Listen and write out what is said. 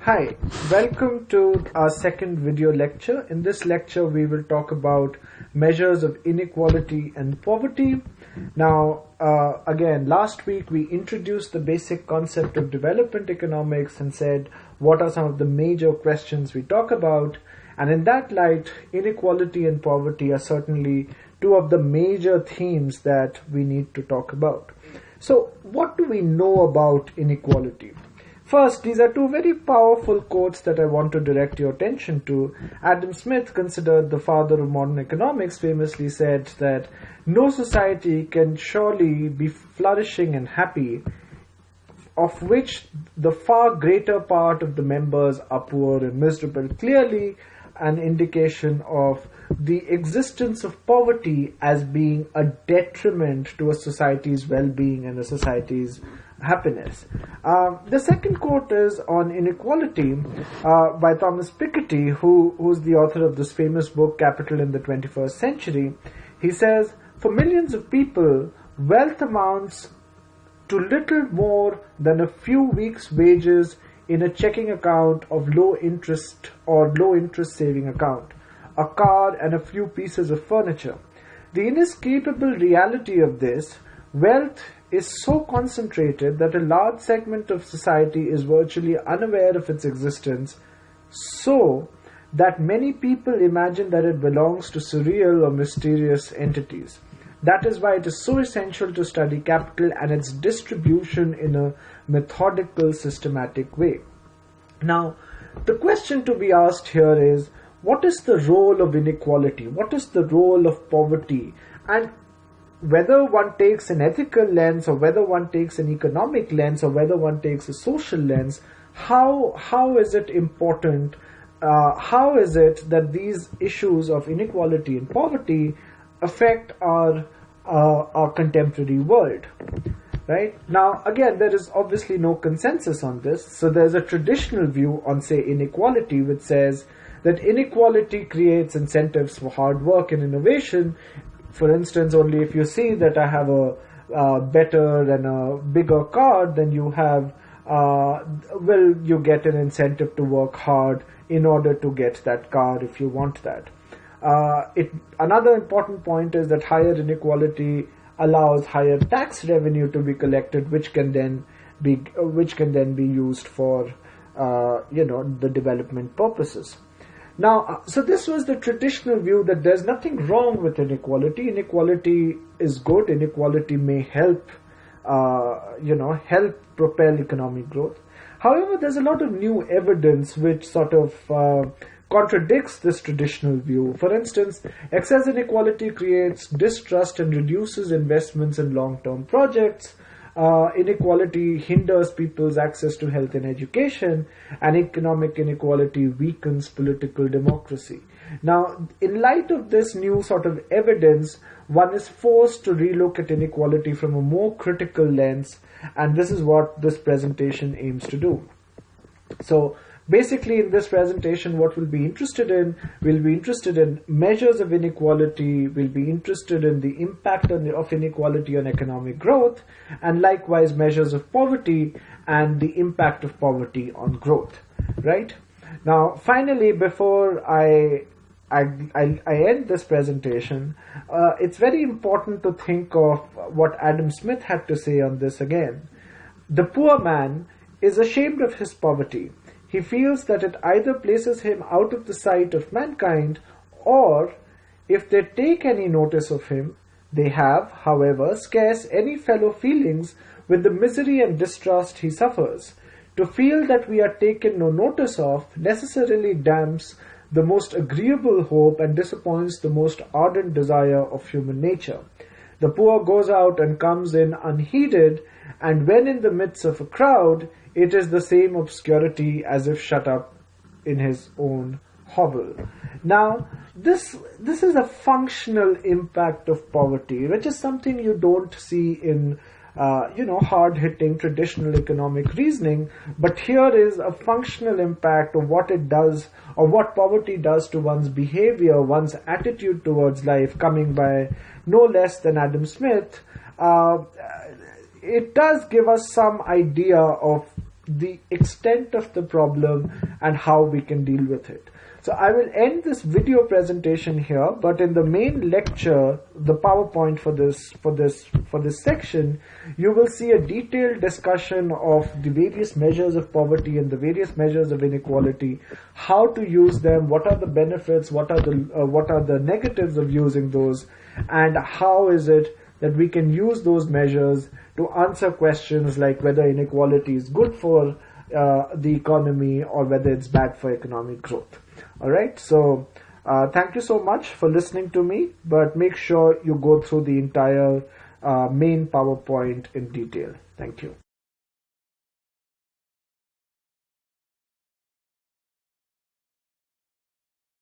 Hi, welcome to our second video lecture. In this lecture, we will talk about measures of inequality and poverty. Now, uh, again, last week we introduced the basic concept of development economics and said what are some of the major questions we talk about. And in that light, inequality and poverty are certainly two of the major themes that we need to talk about. So, what do we know about inequality? First, these are two very powerful quotes that I want to direct your attention to. Adam Smith, considered the father of modern economics, famously said that no society can surely be flourishing and happy of which the far greater part of the members are poor and miserable. Clearly, an indication of the existence of poverty as being a detriment to a society's well-being and a society's happiness. Uh, the second quote is on inequality uh, by Thomas Piketty, who who's the author of this famous book Capital in the 21st Century. He says, "For millions of people, wealth amounts to little more than a few weeks' wages in a checking account of low interest or low interest saving account, a car, and a few pieces of furniture. The inescapable reality of this wealth is so concentrated that a large segment of society is virtually unaware of its existence, so that many people imagine that it belongs to surreal or mysterious entities. That is why it is so essential to study capital and its distribution in a methodical, systematic way. Now, the question to be asked here is what is the role of inequality? What is the role of poverty? And whether one takes an ethical lens or whether one takes an economic lens or whether one takes a social lens, how how is it important? Uh, how is it that these issues of inequality and poverty affect our uh, our contemporary world? Right now, again, there is obviously no consensus on this. So there's a traditional view on, say, inequality, which says that inequality creates incentives for hard work and innovation, for instance, only if you see that I have a, better and a bigger car, then you have, uh, well, you get an incentive to work hard in order to get that car if you want that. Uh, it, another important point is that higher inequality allows higher tax revenue to be collected, which can then be which can then be used for uh, you know the development purposes. Now, uh, so this was the traditional view that there's nothing wrong with inequality. Inequality is good. Inequality may help, uh, you know, help propel economic growth. However, there's a lot of new evidence which sort of uh, contradicts this traditional view. For instance, excess inequality creates distrust and reduces investments in long-term projects uh, inequality hinders people's access to health and education, and economic inequality weakens political democracy. Now, in light of this new sort of evidence, one is forced to relook at inequality from a more critical lens, and this is what this presentation aims to do. So, Basically, in this presentation, what we'll be interested in, we'll be interested in measures of inequality, we'll be interested in the impact the, of inequality on economic growth, and likewise measures of poverty and the impact of poverty on growth, right? Now, finally, before I I, I, I, end this presentation, uh, it's very important to think of what Adam Smith had to say on this again. The poor man is ashamed of his poverty he feels that it either places him out of the sight of mankind, or, if they take any notice of him, they have, however, scarce any fellow feelings with the misery and distrust he suffers. To feel that we are taken no notice of necessarily damps the most agreeable hope and disappoints the most ardent desire of human nature. The poor goes out and comes in unheeded, and when in the midst of a crowd, it is the same obscurity as if shut up in his own hovel. Now, this this is a functional impact of poverty, which is something you don't see in uh, you know hard-hitting traditional economic reasoning. But here is a functional impact of what it does, or what poverty does to one's behavior, one's attitude towards life, coming by no less than Adam Smith. Uh, it does give us some idea of the extent of the problem and how we can deal with it. So I will end this video presentation here, but in the main lecture, the PowerPoint for this, for this, for this section, you will see a detailed discussion of the various measures of poverty and the various measures of inequality, how to use them, what are the benefits, what are the, uh, what are the negatives of using those, and how is it that we can use those measures to answer questions like whether inequality is good for uh, the economy or whether it's bad for economic growth. All right. So uh, thank you so much for listening to me, but make sure you go through the entire uh, main PowerPoint in detail. Thank you.